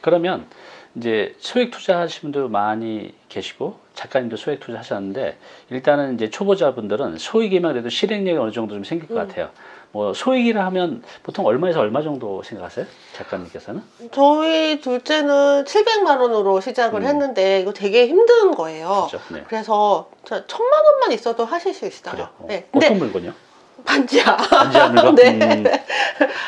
그러면 이제 소액 투자하시는 분들 많이 계시고 작가님도 소액 투자 하셨는데 일단은 이제 초보자분들은 소액이면 그래도 실행력이 어느 정도 좀 생길 것 음. 같아요. 뭐 소액이라 하면 보통 얼마에서 얼마 정도 생각하세요? 작가님께서는? 저희 둘째는 700만 원으로 시작을 음. 했는데 이거 되게 힘든 거예요. 그죠? 네. 그래서 저 천만 원만 있어도 하실 수 있어요. 그래요. 어. 네. 어떤 물건이요? 반지하 반지하 물건? 네. 음,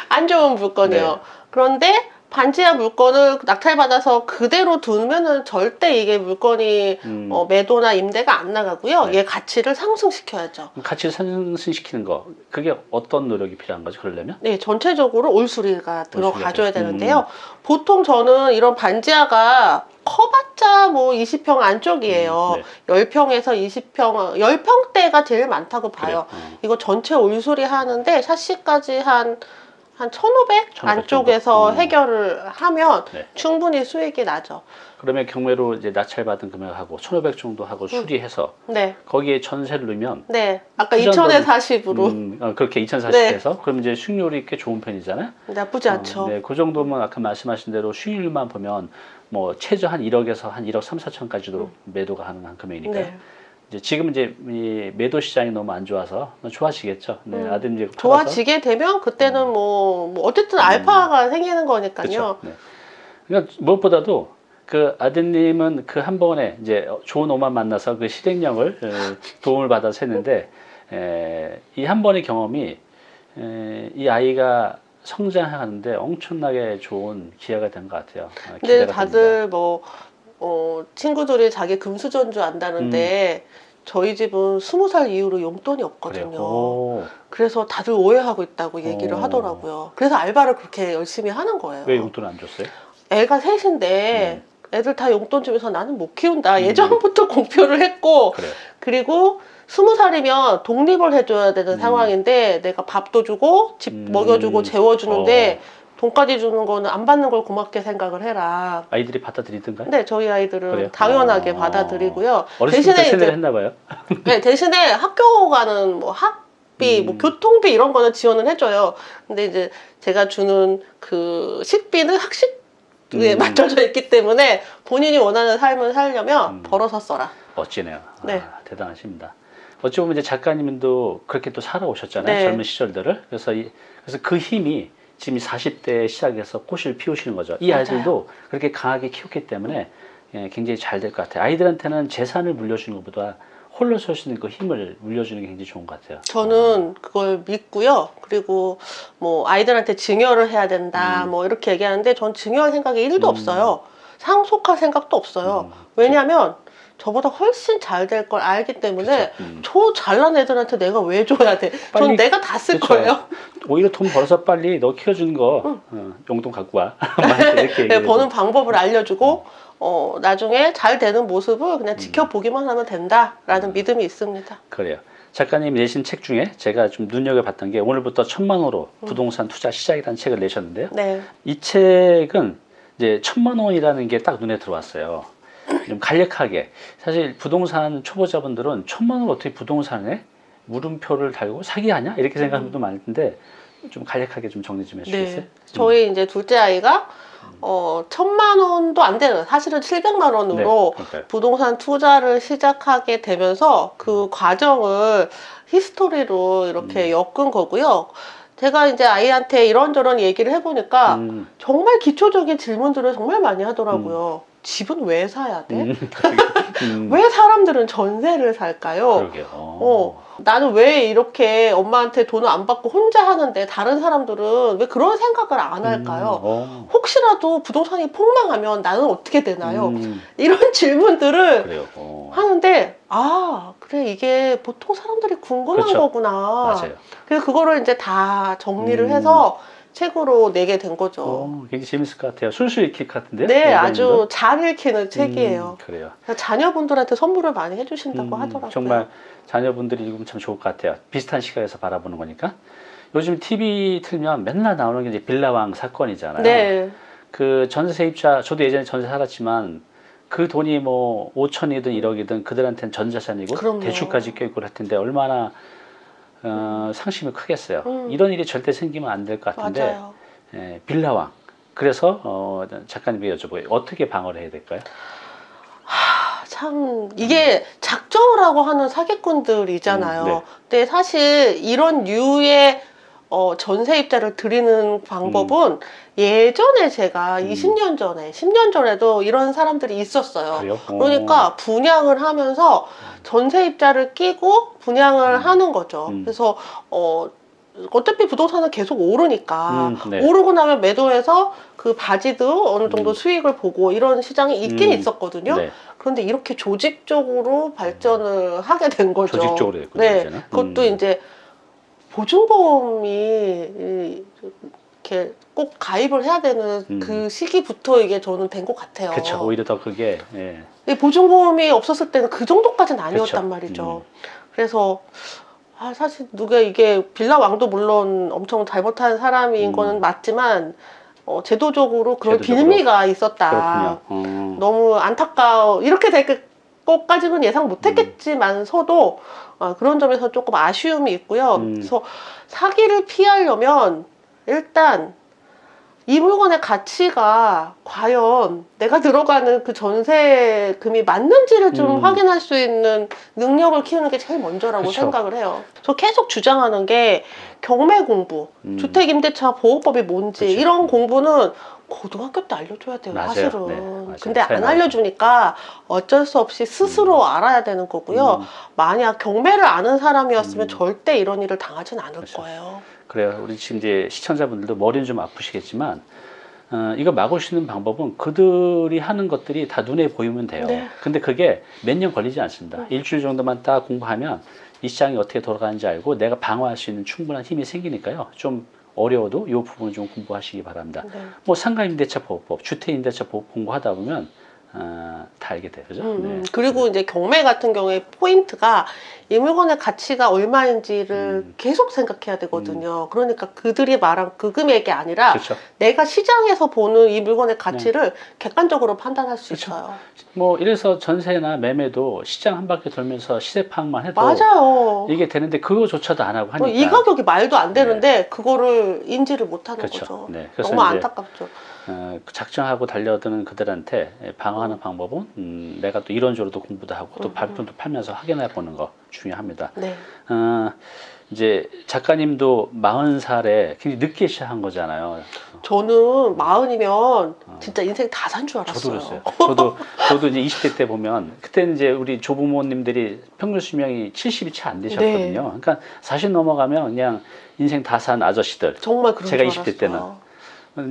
안 좋은 물건이요. 네. 그런데 반지하 물건을 낙찰받아서 그대로 두면은 절대 이게 물건이 음. 어, 매도나 임대가 안 나가고요. 네. 얘 가치를 상승시켜야죠. 가치를 상승시키는 거 그게 어떤 노력이 필요한 거죠? 그러려면? 네, 전체적으로 올수리가 들어가줘야. 되는데요. 보통 저는 이런 반지하가 커봤자 뭐 20평 안쪽이에요. 음, 네. 10평에서 20평, 10평대가 제일 많다고 봐요. 어. 이거 전체 올수리 하는데 샤시까지 한, 한 1500 1500 안쪽에서 정도? 음. 해결을 하면 네. 충분히 수익이 나죠. 그러면 경매로 이제 낙찰받은 금액하고 1,500 정도 하고 수리해서 네. 거기에 전세를 넣으면 네. 아까 투자한 2000에 돈- 40으로. 40으로 음, 어, 그렇게 2040에서 네. 그럼 이제 수익률이 꽤 좋은 편이잖아요. 나쁘지 않죠. 어, 네, 그 정도면 아까 말씀하신 대로 수익률만 보면 뭐 최저 한 1억에서 한 1억 3, 4천까지도 매도가 가능한 금액이니까요. 네. 이제 지금 이제 이 매도 시장이 너무 안 좋아서 좋아지겠죠. 네, 음, 아드님 이제. 좋아지게 되면 그때는 뭐, 뭐 어쨌든 알파가 생기는 거니까요. 네. 그러니까 무엇보다도 그 아드님은 그 한 번에 이제 좋은 오만 만나서 그 실행력을 에, 도움을 받아서 했는데 이 한 번의 경험이 에, 이 아이가 성장하는데 엄청나게 좋은 기회가 된 것 같아요. 아, 근데 다들 뭐 어, 친구들이 자기 금수전주 안다는데 저희 집은 스무 살 이후로 용돈이. 없거든요. 오, 그래서 다들 오해하고 있다고 얘기를 오. 하더라고요. 그래서 알바를 그렇게 열심히 하는 거예요. 왜 용돈 안 줬어요? 애가 셋인데 애들 다 용돈 주면서 나는 못 키운다. 음. 예전부터 공표를 했고 그래요. 그리고 스무 살이면 독립을 해줘야 되는 음. 상황인데 내가 밥도 주고 집 음. 먹여주고 재워주는데 어. 돈까지 주는 거는 안 받는 걸 고맙게 생각을 해라. 아이들이 받아들이던가요? 근데 저희 아이들은 그래요? 당연하게 어. 받아들이고요. 대신에 이제 했나 봐요. 네, 대신에 학교 가는 뭐 학비, 음. 뭐 교통비 이런 거는 지원을 해줘요. 근데 이제 제가 주는 그 식비는 학식에 음. 맞춰져 있기 때문에 본인이 원하는 삶을 살려면 음. 벌어서 써라. 멋지네요. 네. 아, 대단하십니다. 어찌 보면 이제 작가님도 그렇게 또 살아오셨잖아요. 네. 젊은 시절들을. 그래서 이, 그래서 그 힘이 지금 40대에 시작해서 꽃을 피우시는 거죠. 이. 아이들도 그렇게 강하게 키웠기 때문에 예, 굉장히 잘 될 것 같아요. 아이들한테는 재산을 물려주는 것보다 홀로 설 수 있는 그 힘을 물려주는 게 굉장히 좋은 것 같아요. 저는 그걸 믿고요. 그리고 뭐 아이들한테 증여를 해야 된다, 음. 뭐 이렇게 얘기하는데 전 증여할 생각이 1도 음. 없어요. 상속할 생각도 없어요. 음, 왜냐하면 저보다 훨씬 잘 될 걸 알기 때문에. 음. 저 잘난 애들한테 내가 왜 줘야 돼? 전 내가 다 쓸. 거예요. 오히려 돈 벌어서 빨리 너 키워주는 거 어, 용돈 갖고 와. 막 이렇게 네. 버는 방법을 알려주고 어, 나중에 잘 되는 모습을 그냥 지켜보기만 하면 된다라는 음. 믿음이 있습니다. 그래요. 작가님 내신 책 중에 제가 좀 눈여겨봤던 게 오늘부터 천만 원으로 음. 부동산 투자 시작이라는 책을 내셨는데요. 네. 이 책은 이제 천만 원이라는 게 딱 눈에 들어왔어요. 좀 간략하게 사실 부동산 초보자분들은 천만 원 어떻게 부동산에 물음표를 달고 사기하냐 이렇게 생각하는 분도 많을 텐데 좀 간략하게 좀 정리 좀 해주시겠어요? 네. 저희 이제 둘째 아이가 어, 천만 원도 안 되는 사실은 700만 원으로 네, 그러니까요. 부동산 투자를 시작하게 되면서 그 과정을 history로 이렇게 음. 엮은 거고요. 제가 이제 아이한테 이런저런 얘기를 해보니까 음, 정말 기초적인 질문들을 정말 많이 하더라고요. 집은 왜 사야 돼? 음, 음, 왜 사람들은 전세를 살까요? 그러게요. 어, 나는 왜 이렇게 엄마한테 돈을 안 받고 혼자 하는데 다른 사람들은 왜 그런 생각을 안 할까요? 음, 어. 혹시라도 부동산이 폭망하면 나는 어떻게 되나요? 음, 이런 질문들을. 어. 하는데 아 그래 이게 보통 사람들이 궁금한 그렇죠. 거구나. 맞아요. 그래서 그거를 이제 다 정리를 음. 해서 책으로 내게 된 거죠. 어, 굉장히 재밌을 것 같아요. 술술 읽힐 것 같은데요? 네, 원장님도? 아주 잘 읽히는 책이에요. 음, 그래요. 자녀분들한테 선물을 많이 해주신다고 음, 하더라고요. 정말 자녀분들이 읽으면 참 좋을 것 같아요. 비슷한 시각에서 바라보는 거니까. 요즘 TV 틀면 맨날 나오는 게 이제 빌라왕 사건이잖아요. 네, 그 전세 세입자, 저도 예전에 전세 살았지만 그 돈이 뭐 5천이든 1억이든 그들한테는 전 자산이고 그럼요. 대출까지 껴있고 할 텐데 얼마나 어, 상심이 크겠어요. 음. 이런 일이 절대 생기면 안 될 것 같은데 맞아요. 예, 빌라왕 그래서 어, 작가님께 여쭤보게요. 어떻게 방어를 해야 될까요? 아, 참 이게 작정을 하고 하는 사기꾼들이잖아요. 음, 네. 근데 사실 이런 류의 어, 전세 입자를 드리는 방법은 예전에 제가 음. 20년 전에, 10년 전에도 이런 사람들이 있었어요. 그래요? 그러니까 분양을 하면서 전세 입자를 끼고 분양을 음. 하는 거죠. 음. 그래서 어, 어차피 부동산은 계속 오르니까 음, 네. 오르고 나면 매도해서 그 바지도 어느 정도 음. 수익을 보고 이런 시장이 있긴 음. 있었거든요. 네. 그런데 이렇게 조직적으로 발전을 하게 된 거죠. 조직적으로 됐군요. 네, 이제는. 그것도 음. 이제 보증보험이 이- 이렇게 꼭 가입을 해야 되는 음. 그 시기부터 이게 저는 된 것 같아요. 그렇죠. 오히려 더 그게 예. 이 보증보험이 없었을 때는 그 정도까지는 아니었단 그쵸. 말이죠. 그래서 아, 사실 누가 이게 빌라 왕도 물론 엄청 잘못한 사람인 음. 거는 맞지만 어, 제도적으로 그런 제도적으로. 빌미가 있었다. 음. 너무 안타까워. 이렇게 될 것까지는 예상 못했겠지만서도 어, 그런 점에서 조금 아쉬움이 있고요. 음. 그래서 사기를 피하려면 일단 이 물건의 가치가 과연 내가 들어가는 그 전세금이 맞는지를 좀 음. 확인할 수 있는 능력을 키우는 게 제일 먼저라고 그쵸. 생각을 해요. 저 계속 주장하는 게 경매 공부, 음. 주택임대차 보호법이 뭔지 그쵸. 이런 공부는 고등학교 때 알려줘야 돼요, 맞아요. 사실은. 네, 맞아요. 근데 안. 알려주니까 어쩔 수 없이 스스로 알아야 되는 거고요. 음. 만약 경매를 아는 사람이었으면 음. 절대 이런 일을 당하진 않을 그쵸. 거예요. 그래요. 우리 지금 이제 시청자분들도 머리는 좀 아프시겠지만 어, 이거 막을 수 있는 방법은 그들이 하는 것들이 다 눈에 보이면 돼요. 네. 근데 그게 몇 년 걸리지 않습니다. 음. 일주일 정도만 딱 공부하면 이 시장이 어떻게 돌아가는지 알고 내가 방어할 수 있는 충분한 힘이 생기니까요. 좀 어려워도 이 부분을 좀 공부하시기 바랍니다. 네. 뭐 상가임대차 보호법, 주택임대차 보호법 공부하다 보면 어, 다 알게 돼요. 그죠? 음, 네. 그리고 이제 경매 같은 경우에 포인트가 이 물건의 가치가 얼마인지를 음. 계속 생각해야 되거든요. 그러니까 그들이 말한 그 금액이 아니라 그렇죠. 내가 시장에서 보는 이 물건의 가치를 객관적으로 판단할 수 그쵸. 있어요. 뭐 이래서 전세나 매매도 시장 한 바퀴 돌면서 시세 파악만 해도 맞아요. 이게 되는데 그거조차도 안 하고 하니까 어, 이 가격이 말도 안 되는데 그거를 인지를 못하는 그렇죠. 거죠. 네. 너무 안타깝죠. 어, 작정하고 달려드는 그들한테 방어하는 방법은 음, 내가 또 이론적으로도 공부도 하고 또 음. 발품도 팔면서 확인해 보는 거 중요합니다. 네. 어, 이제 작가님도 40살에 굉장히 늦게 시작한 거잖아요. 저는 마흔이면 진짜 인생 다 산 줄 알았어요. 저도 그랬어요. 저도 저도 이제 20대 때 보면 그때는 이제 우리 조부모님들이 평균 수명이 70이 채 안 되셨거든요. 네. 그러니까 40 넘어가면 그냥 인생 다 산 아저씨들. 정말 그런 제가 줄 20대 때는.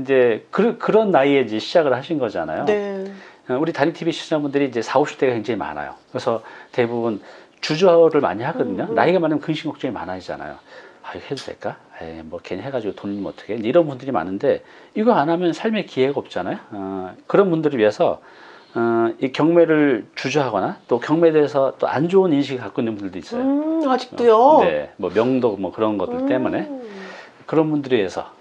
이제 그, 그런 나이에 이제 시작을 하신 거잖아요. 네. 어, 우리 다리 TV 시청자분들이 이제 4, 50대가 굉장히 많아요. 그래서 대부분 주저를 많이 하거든요. 음, 음. 나이가 많으면 근심 걱정이 많아지잖아요. 아, 이거 해도 될까? 에이, 뭐 괜히 해가지고 돈 잃으면 어떡해? 이런 분들이 많은데 이거 안 하면 삶의 기회가 없잖아요. 어, 그런 분들을 위해서 어, 이 경매를 주저하거나 또 경매에 대해서 또 안 좋은 인식을 갖고 있는 분들도 있어요. 음, 아직도요. 네, 뭐 명도 뭐 그런 것들 음. 때문에 그런 분들에 의해서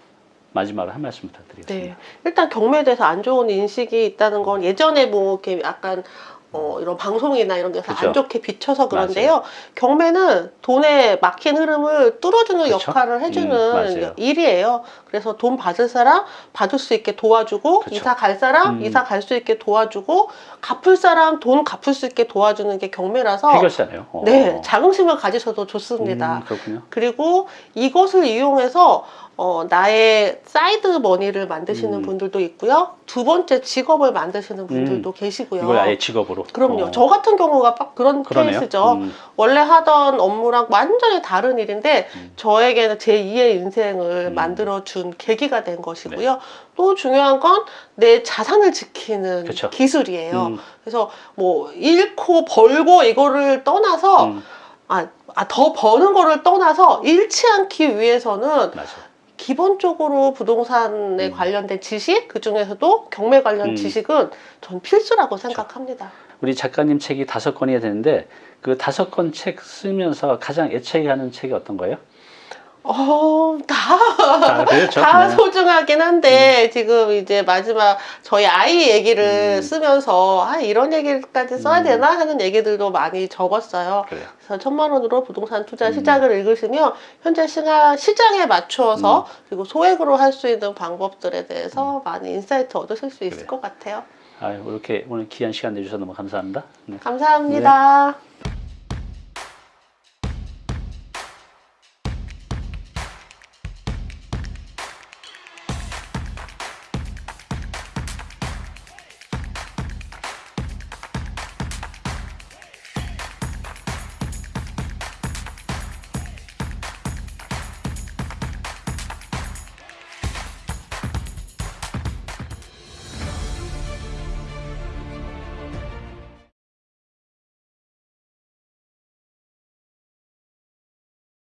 마지막으로 한 말씀 부탁드리겠습니다. 네. 일단 경매에 대해서 안 좋은 인식이 있다는 건 예전에 뭐 이렇게 약간 어, 이런 방송이나 이런 데서 그죠. 안 좋게 비춰서 그런데요. 경매는 돈의 막힌 흐름을 뚫어주는 그쵸. 역할을 해주는 음, 맞아요. 일이에요. 그래서 돈 받을 사람 받을 수 있게 도와주고 그쵸. 이사 갈 사람 음. 이사 갈 수 있게 도와주고 갚을 사람 돈 갚을 수 있게 도와주는 게 경매라서 해결사네요. 어. 네 자긍심을 가지셔도 좋습니다. 음, 그렇군요. 그리고 이것을 이용해서 어, 나의 side money를 만드시는 음. 분들도 있고요. 두 번째 직업을 만드시는 분들도 계시고요. 이걸 아예 직업으로. 그럼요. 어. 저 같은 경우가 딱 그런 그러네요. 케이스죠. 음, 원래 하던 업무랑 완전히 다른 일인데 음. 저에게는 제 2의 인생을 음. 만들어준 계기가 된 것이고요. 또 중요한 건 내 자산을 지키는 그쵸. 기술이에요. 음, 그래서 뭐 잃고 벌고 이거를 떠나서 음, 아, 아, 더 버는 거를 떠나서 잃지 않기 위해서는 맞아. 기본적으로 부동산에 음. 관련된 지식, 그 중에서도 경매 관련 음. 지식은 전 필수라고 생각합니다. 우리 작가님 책이 다섯 권이야 되는데 그 다섯 권 책 쓰면서 가장 애착이 가는 책이 어떤 거예요? 어, 다, 다 그렇죠. 다 네. 소중하긴 한데, 지금 이제 마지막 저희 아이 얘기를 음. 쓰면서, 아, 이런 얘기까지 써야 음. 되나? 하는 얘기들도 많이 적었어요. 그래요. 그래서 천만 원으로 부동산 투자 음. 시작을 읽으시면 현재 시가, 시장에 맞추어서 그리고 소액으로 할 수 있는 방법들에 대해서 많이 insight 얻으실 수 있을 음. 그래요. 것 같아요. 아유, 이렇게 오늘 귀한 시간 내주셔서 너무 감사합니다. 네. 감사합니다.